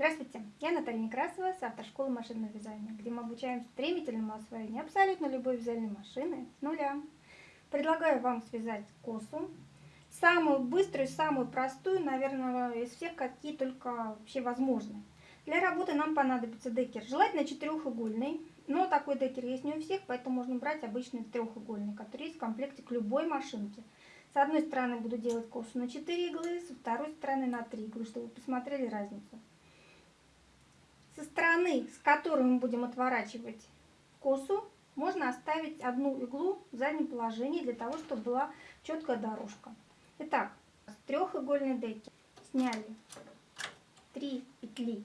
Здравствуйте, я Наталья Некрасова с автошколы машинного вязания, где мы обучаем стремительному освоению абсолютно любой вязальной машины с нуля. Предлагаю вам связать косу, самую быструю, самую простую, наверное, из всех, какие только вообще возможны. Для работы нам понадобится декер, желательно четырехугольный, но такой декер есть не у всех, поэтому можно брать обычный трехугольный, который есть в комплекте к любой машинке. С одной стороны буду делать косу на 4 иглы, со второй стороны на 3 иглы, чтобы вы посмотрели разницу. Стороны, с которой мы будем отворачивать косу, можно оставить одну иглу в заднем положении, для того, чтобы была четкая дорожка. Итак, с трехугольной деки сняли 3 петли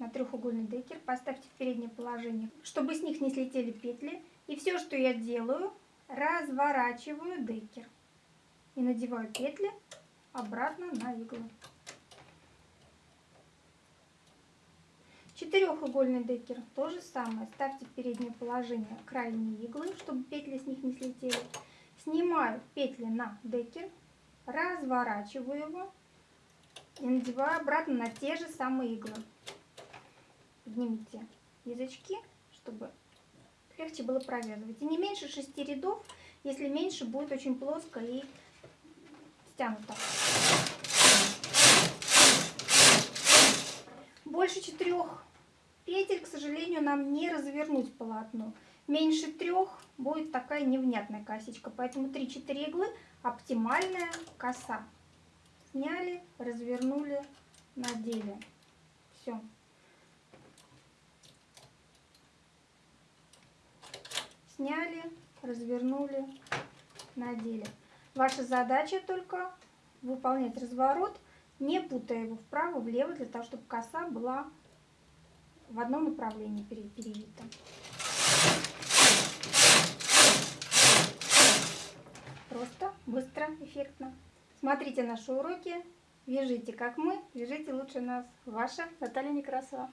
на трехугольный декер, поставьте в переднее положение, чтобы с них не слетели петли. И все, что я делаю, разворачиваю декер и надеваю петли обратно на иглу. Четырехугольный декер то же самое. Ставьте переднее положение крайние иглы, чтобы петли с них не слетели. Снимаю петли на декер, разворачиваю его и надеваю обратно на те же самые иглы. Поднимите язычки, чтобы легче было провязывать. И не меньше шести рядов, если меньше, будет очень плоско и стянуто. Больше четырех петель, к сожалению, нам не развернуть полотно. Меньше трех будет такая невнятная косичка, поэтому 3-4 иглы оптимальная коса. Сняли, развернули, надели. Все. Сняли, развернули, надели. Ваша задача только выполнять разворот, не путая его вправо-влево, для того, чтобы коса была в одном направлении перевита. Просто, быстро, эффектно. Смотрите наши уроки, вяжите как мы, вяжите лучше нас. Ваша Наталья Некрасова.